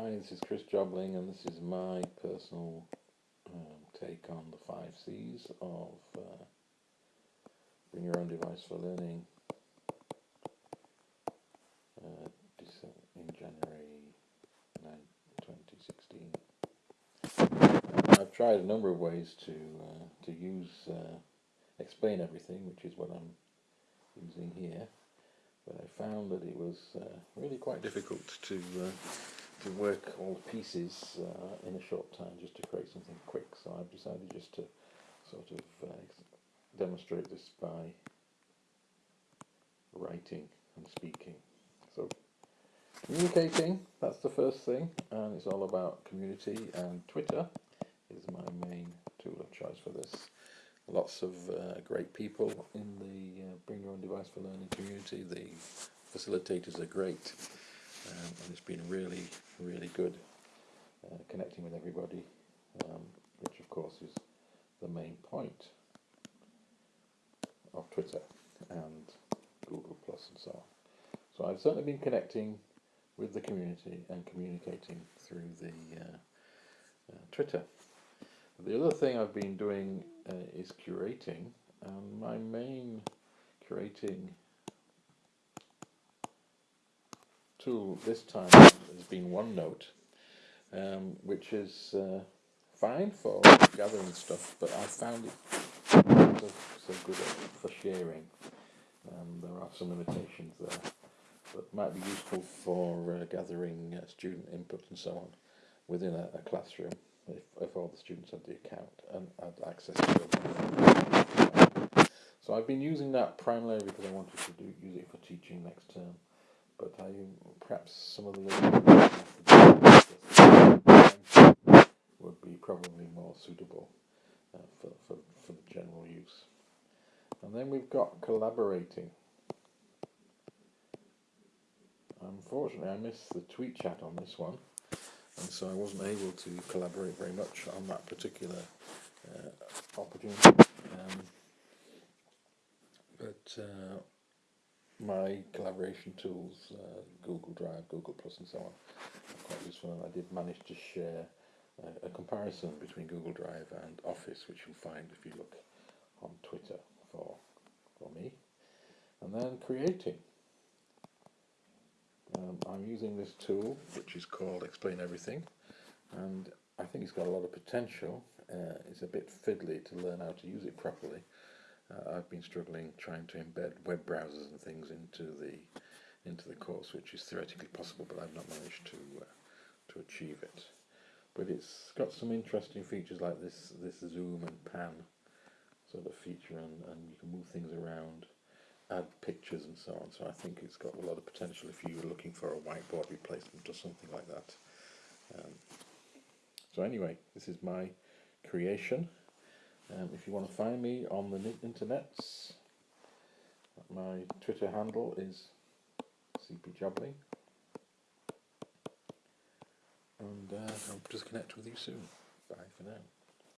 Hi, this is Chris Jobling, and this is my personal um, take on the five C's of uh, Bring Your Own Device for Learning uh, in January 9, 2016. I've tried a number of ways to uh, to use uh, explain everything, which is what I'm using here, but I found that it was uh, really quite difficult to uh, to work all the pieces uh, in a short time just to create something quick. So I've decided just to sort of uh, demonstrate this by writing and speaking. So communicating, that's the first thing, and it's all about community and Twitter is my main tool of choice for this. Lots of uh, great people in the uh, Bring Your Own Device for Learning community. The facilitators are great um, and it's been really, really good uh, connecting with everybody, um, which of course is the main point of Twitter and Google Plus and so on. So I've certainly been connecting with the community and communicating through the uh, uh, Twitter. The other thing I've been doing uh, is curating, and my main curating tool this time has been OneNote, um, which is uh, fine for gathering stuff, but I found it so, so good for sharing. Um, there are some limitations there, but might be useful for uh, gathering uh, student input and so on within a, a classroom if, if, all the students had the account and had access to it. So I've been using that primarily because I wanted to do, use it for teaching next term but I perhaps some of the would be probably more suitable uh, for, for, for the general use. And then we've got collaborating. Unfortunately, I missed the tweet chat on this one, and so I wasn't able to collaborate very much on that particular uh, opportunity. Um, but uh, my collaboration tools, uh, Google Drive, Google Plus and so on, are quite useful and I did manage to share uh, a comparison between Google Drive and Office which you'll find if you look on Twitter for, for me. And then creating. Um, I'm using this tool which is called Explain Everything and I think it's got a lot of potential. Uh, it's a bit fiddly to learn how to use it properly uh, I've been struggling trying to embed web browsers and things into the into the course, which is theoretically possible, but I've not managed to uh, to achieve it. But it's got some interesting features like this this zoom and pan sort of feature, and, and you can move things around, add pictures and so on. So I think it's got a lot of potential if you were looking for a whiteboard replacement or something like that. Um, so anyway, this is my creation. Um, if you want to find me on the internets, my Twitter handle is cpjobling. And uh, I'll just connect with you soon. Bye for now.